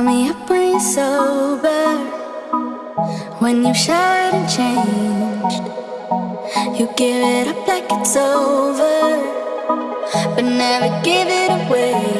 Call me your brain's sober. When you've shouted and changed You give it up like it's over. But never give it away.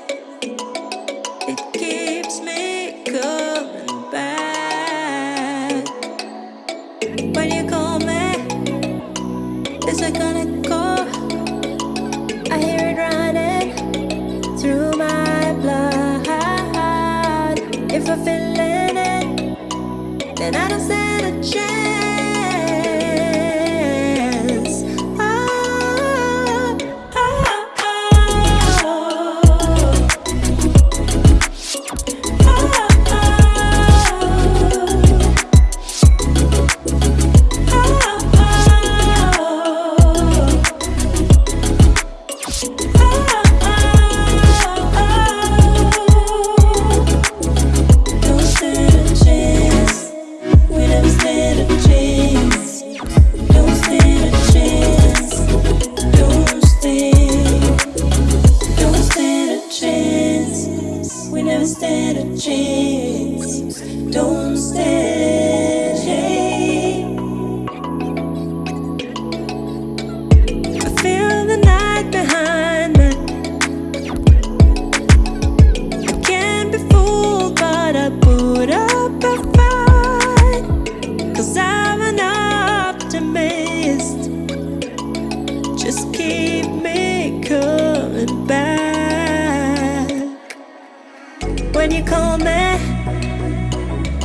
I gonna go? I hear it running through my blood If I'm feeling it, then I don't stand a chance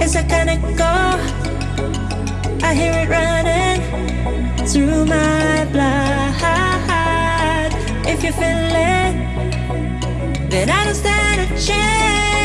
It's I kind of go. I hear it running through my blood. If you feel it, then I don't stand a chance.